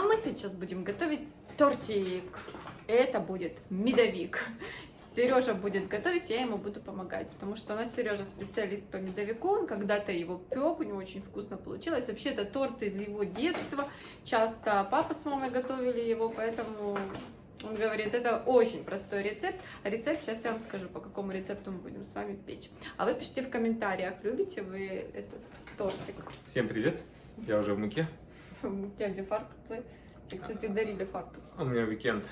А мы сейчас будем готовить тортик. Это будет медовик. Сережа будет готовить, я ему буду помогать, потому что у нас Сережа специалист по медовику, он когда-то его пек, у него очень вкусно получилось. Вообще это торт из его детства, часто папа с мамой готовили его, поэтому он говорит, это очень простой рецепт. А рецепт сейчас я вам скажу, по какому рецепту мы будем с вами печь. А вы пишите в комментариях, любите вы этот тортик. Всем привет, я уже в муке. В муке, где фартук твой? Тебе, кстати, дарили фартук. У меня уикенд,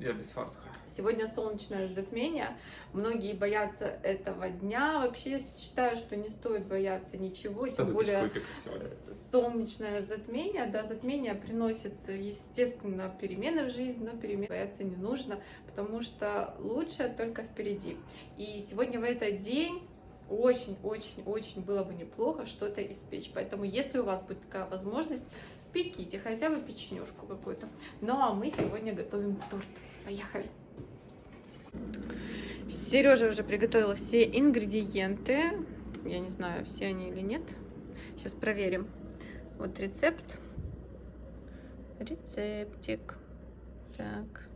я без фартука. Сегодня солнечное затмение. Многие боятся этого дня. Вообще я считаю, что не стоит бояться ничего, тем более сегодня. солнечное затмение. Да, затмение приносит, естественно, перемены в жизнь, но перемен бояться не нужно, потому что лучше только впереди. И сегодня в этот день очень-очень-очень было бы неплохо что-то испечь. Поэтому, если у вас будет такая возможность, пеките хотя бы печенюшку какую-то. Ну а мы сегодня готовим торт. Поехали! Сережа уже приготовила все ингредиенты. Я не знаю, все они или нет. Сейчас проверим. Вот рецепт. Рецептик. Так.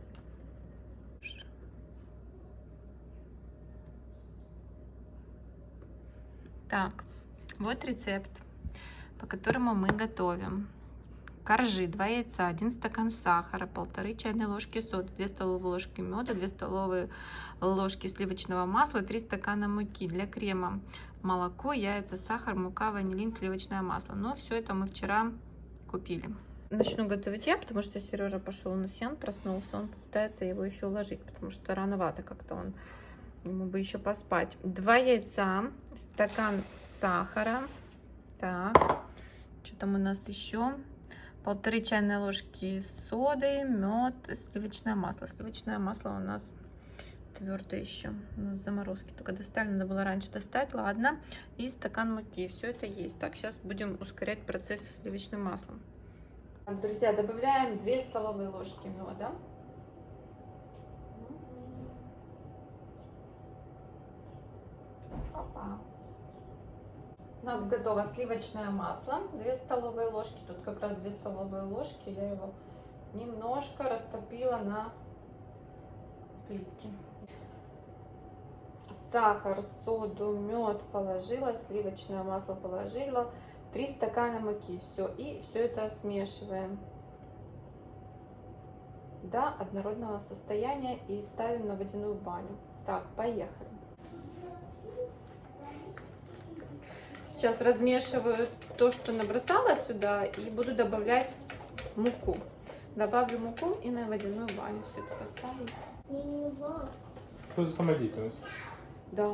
Так, вот рецепт, по которому мы готовим. Коржи, 2 яйца, 1 стакан сахара, полторы чайные ложки соды, 2 столовые ложки меда, 2 столовые ложки сливочного масла, 3 стакана муки для крема, молоко, яйца, сахар, мука, ванилин, сливочное масло. Но все это мы вчера купили. Начну готовить я, потому что Сережа пошел на сен, проснулся, он пытается его еще уложить, потому что рановато как-то он, ему бы еще поспать. Два яйца, стакан сахара, так, что там у нас еще? полторы чайные ложки соды, мед, сливочное масло. Сливочное масло у нас твердое еще. У нас заморозки только достали, надо было раньше достать. Ладно. И стакан муки. Все это есть. Так, сейчас будем ускорять процесс со сливочным маслом. Друзья, добавляем 2 столовые ложки меда. У нас готово сливочное масло, 2 столовые ложки, тут как раз 2 столовые ложки, я его немножко растопила на плитке. Сахар, соду, мед положила, сливочное масло положила, 3 стакана муки, все, и все это смешиваем до однородного состояния и ставим на водяную баню. Так, поехали. Сейчас размешиваю то, что набросала сюда, и буду добавлять муку. Добавлю муку и на водяную баню все это поставлю. Что за самодеятельность? Да.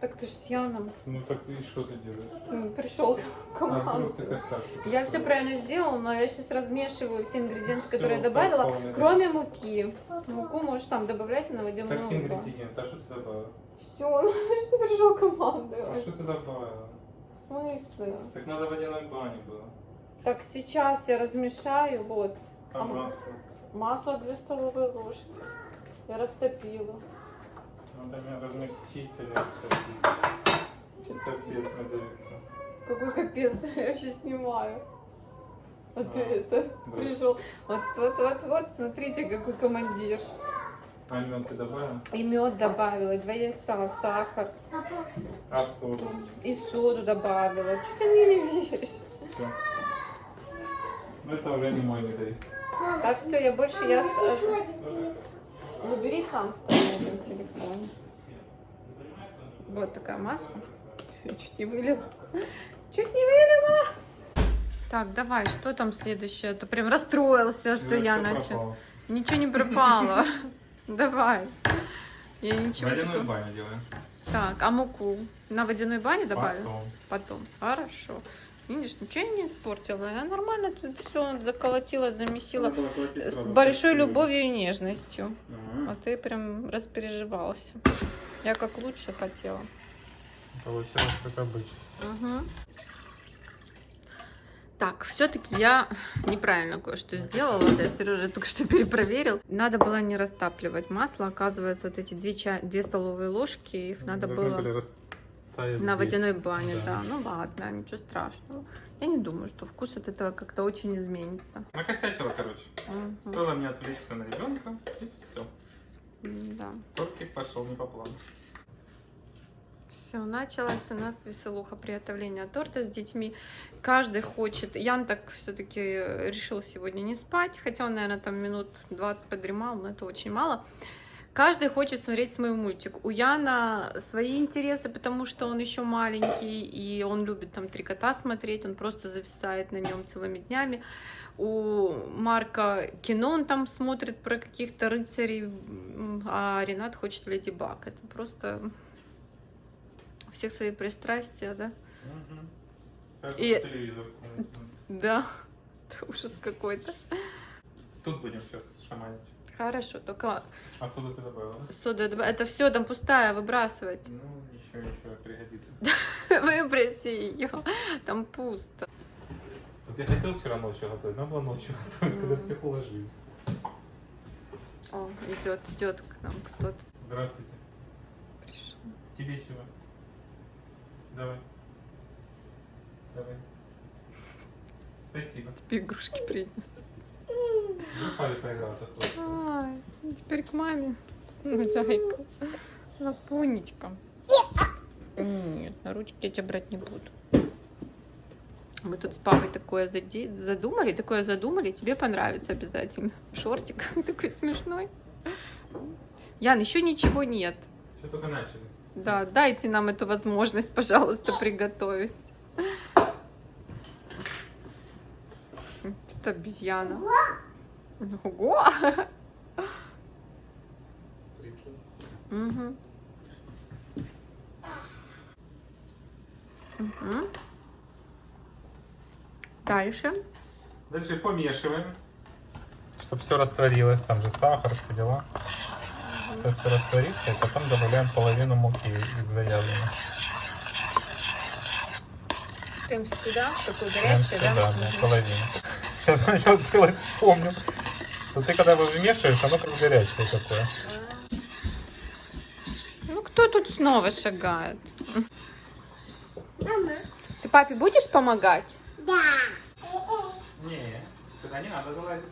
Так ты же с Яном. Ну так и что ты делаешь? Пришел А команду. ты косяк? Я все правильно сделала, но я сейчас размешиваю все ингредиенты, Всё, которые я добавила, полный кроме муки. Муку можешь сам добавлять и на водяную Так баню. ингредиент, а что ты добавила? Все, ну что ты пришел команду? А что ты добавила? Смысле? Так надо водяной бане было. Так, сейчас я размешаю, вот. А А масло? Масло 2 столовые ложки. Я растопила. Надо меня размягчить или растопить. Капец, медовик. Какой капец, я вообще снимаю. А ты А, это да. пришел. Вот, вот, вот, вот, смотрите, какой командир. А лимон ты добавила? И мед добавила, и два яйца, сахар, А соду? и соду добавила. Что ты мне не веришь? Все. Ну это уже не мой медовик. Так, все, я больше я... Ну, бери сам с тобой на телефон. Вот такая масса. Я чуть не вылила. Чуть не вылила. Так, давай, что там следующее? А то прям расстроился, что я начал. Ничего не пропало. Давай. Я ничего Водяную такого. баню делаем. Так, а муку на водяной бане добавим? Потом. Потом. Хорошо. Видишь, ничего я не испортила. Я нормально тут все заколотила, замесила. С большой любовью и нежностью. А ты прям распереживался. Я как лучше хотела. Получилось как обычно. Мгм. Так, все-таки я неправильно кое-что сделала. Да, Сережа только что перепроверил. Надо было не растапливать масло. Оказывается, вот эти две, чай... две столовые ложки, их надо Должны было... На водяной бане, Да. да. Ну ладно, ничего страшного. Я не думаю, что вкус от этого как-то очень изменится. Накосячила, короче. Мгм. Стоило мне отвлечься на ребенка, и все. Да. Тортик пошел не по плану. Все, началась у нас веселуха приготовления торта с детьми. Каждый хочет. Ян так все-таки решил сегодня не спать, хотя он, наверное, там минут 20 подремал, но это очень мало. Каждый хочет смотреть свой мультик. У Яна свои интересы, потому что он еще маленький, и он любит там три кота смотреть, он просто зависает на нем целыми днями. У Марка кино он там смотрит про каких-то рыцарей, а Ренат хочет Леди Баг. Это просто у всех свои пристрастия, да? Угу. И- телевизор. Да, это ужас какой-то. Тут будем сейчас шаманить. Хорошо, только А соду ты добавила? да? сода, добав- это все там пустая, выбрасывать. Ну, ничего, ничего, пригодится. Выброси ее, там пусто. Вот я хотел вчера ночью готовить, надо было ночью готовить, когда всех уложили. О, идет, идет к нам кто-то Здравствуйте. пришел. Тебе чего? Давай. Давай. Спасибо. Тебе игрушки принес. Упали поиграться. хлопцы. Ай, теперь к маме. Ну, зайка. Лапунечка. Нет, на ручки я тебя брать не буду. Мы тут с папой такое задумали, такое задумали, тебе понравится обязательно. Шортик такой смешной. Ян, еще ничего нет. Еще только начали. Да, дайте нам эту возможность, пожалуйста, приготовить. Это обезьяна. Ого! Мгм. Мгм. Дальше. Дальше помешиваем. Чтобы все растворилось. Там же сахар, все дела. Сейчас все растворится, и потом добавляем половину муки из завязанной. Прям сюда, такую Прям горячую, сюда, да? да, половину. Сейчас начал делать, вспомнил. Что ты когда его вмешиваешь, оно как горячее такое. Ну, кто тут снова шагает? Мама. Ты папе будешь помогать? Да. Не, сюда не надо залазить.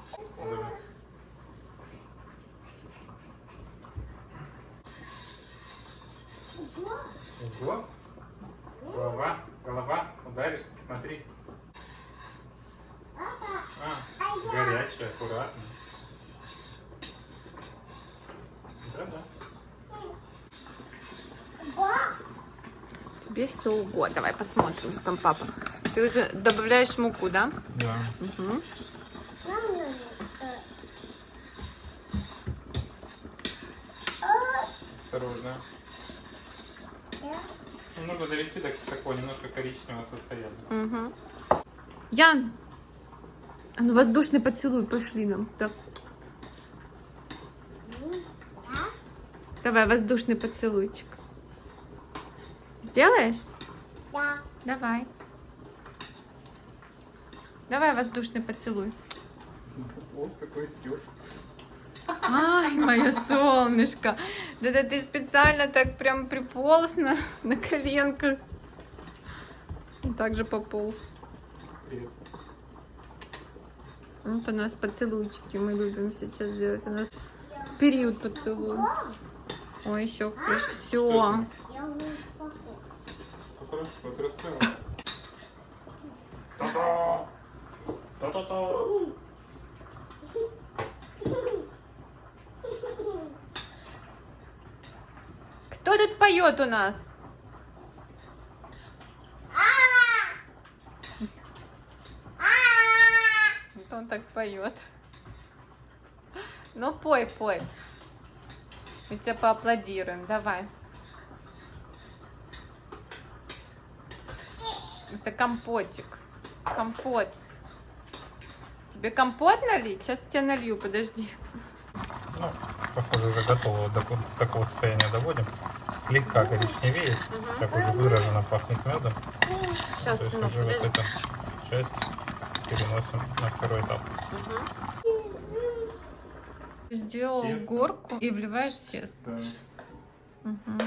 Ого. Голова, голова, ударишься, смотри. А, горячая, аккуратно. Да-да. Тебе все угодно. Давай посмотрим, что там папа. Ты уже добавляешь муку, да? Да. Угу. Осторожно. Ну, Нужно довести до такого немножко коричневого состояния. Угу. Ян! А ну воздушный поцелуй пошли нам. Так. Давай воздушный поцелуйчик. Сделаешь? Да. Давай. Давай воздушный поцелуй. Вот такой слез. Ай, мое солнышко. Да это ты специально так прям приполз на, на коленках. И так же пополз. Привет. Вот у нас поцелуйчики мы любим сейчас делать. У нас период поцелуй. Ой, еще Все. Хорошо, ты расправилась. Та-та! Кто тут поет у нас? Вот он так поет. Ну, пой, пой. Мы тебе поаплодируем. Давай. Это компотик. Компот. Тебе компот налить? Сейчас тебе налью, подожди. Ну, похоже, уже готово. Вот до ко- такого состояния доводим. Слегка коричневеет. Так уже выраженно пахнет медом. Сейчас, сынок, уже вот подожди. эту часть переносим на второй этап. Угу. Сделал тесто. горку и вливаешь тесто. Да. Угу.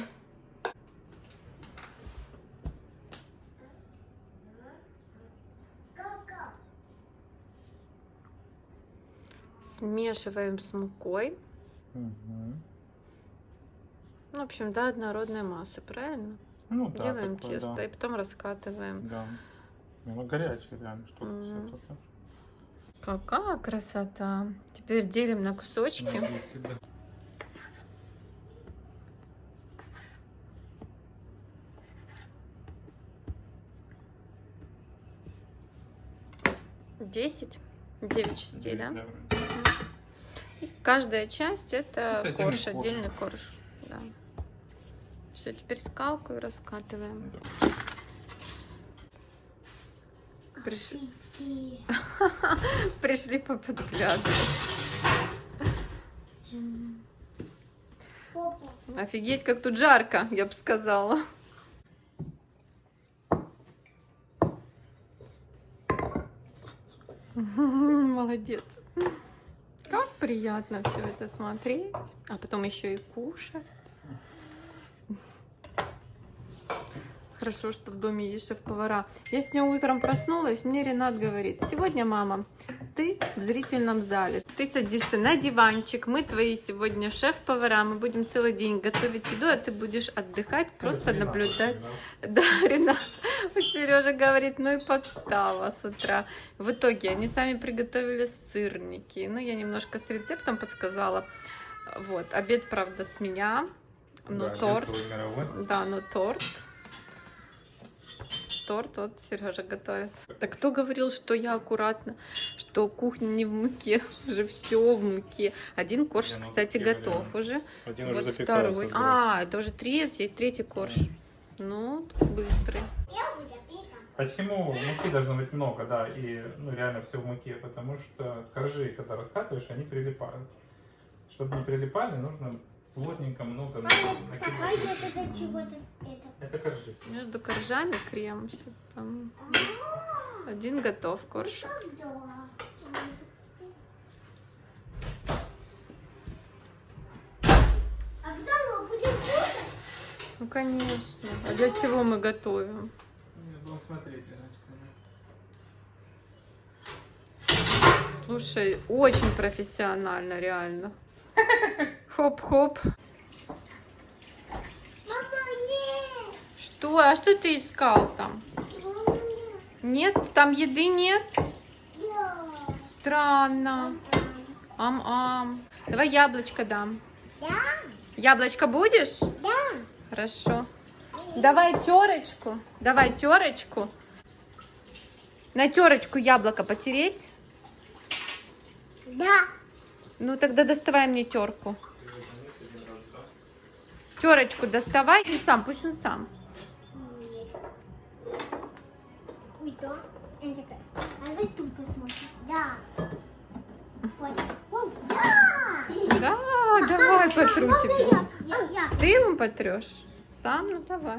Смешиваем с мукой. Угу. Ну, в общем, да, однородной массы, правильно? Ну, да, Делаем тесто да. и потом раскатываем. Да. Ну, горячая реально штука. Всё такое. Какая красота! Теперь делим на кусочки. Десять, девять частей, да? Да. И каждая часть это Это отдельный корж, корж. отдельный корж. Да. Все, теперь скалку и раскатываем. Приш- И- Пришли поподглядывать. Офигеть, как тут жарко, я бы сказала. Молодец. Как приятно все это смотреть, а потом еще и кушать. Хорошо, что в доме есть шеф-повара. Я сегодня утром проснулась, мне Ренат говорит, сегодня, мама, ты в зрительном зале. Ты садишься на диванчик, мы твои сегодня шеф-повара, мы будем целый день готовить еду, а ты будешь отдыхать, просто Ренат, наблюдать. Ренат. Да, Ренат. Сережа говорит, ну и подстава с утра. В итоге они сами приготовили сырники. Ну, я немножко с рецептом подсказала. Вот, обед, правда, с меня. Но Да, торт. Да, но торт. Торт вот Сережа готовит. Так кто говорил, что я аккуратно, что кухня не в муке, уже все в муке. Один корж, Не, ну, кстати, готов уже. Один уже Вот запекается второй. А, это уже третий, третий корж. Ну, быстрый. Почему муки должно быть много, да, и ну, реально все в муке, потому что коржи, когда раскатываешь, они прилипают. Чтобы не прилипали, нужно плотненько много какой накидывать. вот это чего-то это? Это коржи. Между коржами крем. всё там. Один готов корж. Да. А? Ну, конечно. А для чего мы готовим? Будем смотреть, Слушай, очень профессионально, реально. Хоп-хоп. Нет! Что? А что ты искал там? Мама, нет! Нет? Там еды нет? Да. Странно. Ам-ам. Давай яблочко дам. Да? Яблочко будешь? Да. Хорошо. Давай терочку. Давай терочку. На терочку яблоко потереть. Да. Ну тогда доставай мне терку. Терочку доставай и сам, пусть он сам. Да. А. Да. Давай потру тебе. Ты ему потрешь? Сам, ну давай.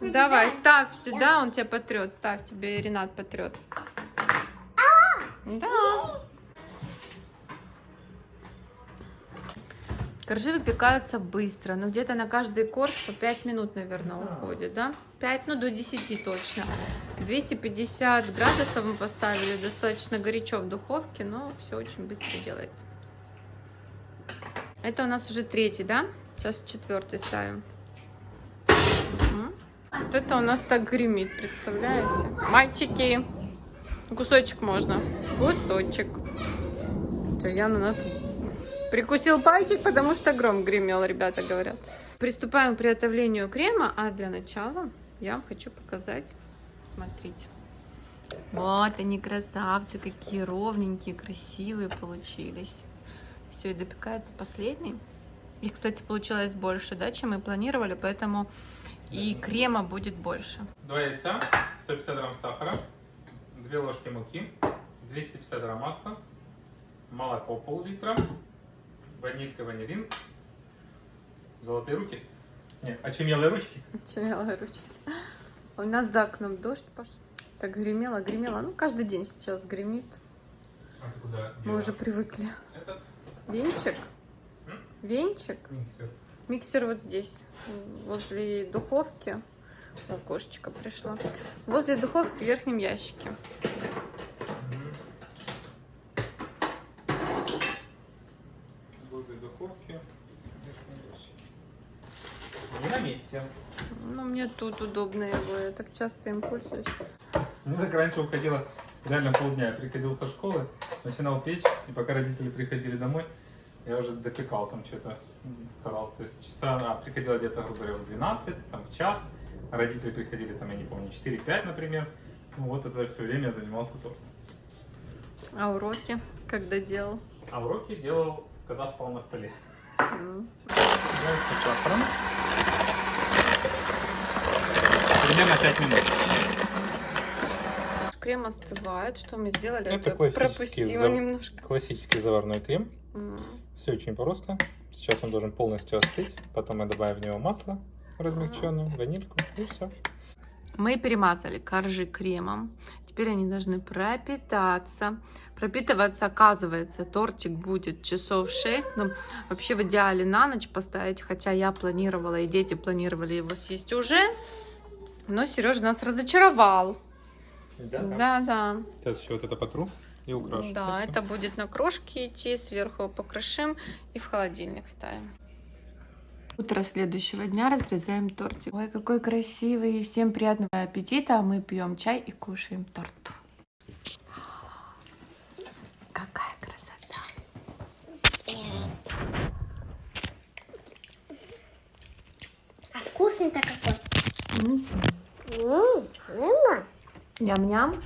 Давай, ставь сюда, он тебя потрет. Ставь тебе, Ренат потрет. Да. Коржи выпекаются быстро, ну где-то на каждый корж по 5 минут, наверное, уходит, да? 5, ну до 10 точно. 250 градусов мы поставили, достаточно горячо в духовке, но все очень быстро делается. Это у нас уже третий, да? Сейчас четвертый ставим. Вот это у нас так гремит, представляете? Мальчики, кусочек можно. Кусочек. Все, Ян у нас прикусил пальчик, потому что гром гремел, ребята говорят. Приступаем к приготовлению крема, а для начала я вам хочу показать. Смотрите. Вот они, красавцы, какие ровненькие, красивые получились. Все, и допекается последний. Их, кстати, получилось больше, да, чем мы планировали, поэтому и крема будет больше. Два яйца, 150 грамм сахара, 2 ложки муки, 250 грамм масла, молоко пол-литра, ванилька, ванилин, золотые руки, нет, очумелые ручки. Очумелые ручки. У нас за окном дождь пошел. Так гремело, гремело. Ну, каждый день сейчас гремит. А ты куда Мы уже привыкли. Этот Венчик? М? Венчик? миксер. Миксер вот здесь, возле духовки. О, кошечка пришла. Возле духовки в верхнем ящике. Мгм. из духовки. Месте. Ну, мне тут удобно его, я так часто им пользуюсь. Мне так раньше уходило реально полдня. Я приходил со школы, начинал печь, и пока родители приходили домой, я уже допекал там что-то, старался. То есть часа, а, приходила где-то, грубо говоря, в 12, там в час, а родители приходили там, я не помню, 4-5, например. Ну вот это все время я занимался тортом. А уроки когда делал? А уроки делал, когда спал на столе. С сахаром. Примерно 5 минут. Крем остывает. Что мы сделали? Это классический пропустила зав- немножко. Классический заварной крем. М. Все очень просто. Сейчас он должен полностью остыть. Потом мы добавим в него масло размягченное, ванильку и все. Мы перемазали коржи кремом. Теперь они должны пропитаться. Пропитываться, оказывается, тортик будет часов 6. Но вообще в идеале на ночь поставить. Хотя я планировала, и дети планировали его съесть уже. Но Сережа нас разочаровал. Да, да. Сейчас еще вот это потру и украшу. Да, это будет на крошке идти, сверху покрошим и в холодильник ставим. Утро следующего дня разрезаем тортик. Ой, какой красивый. Всем приятного аппетита. А мы пьем чай и кушаем торт. Какая красота. А вкусный-то какой? М, М, м, Ням-ням.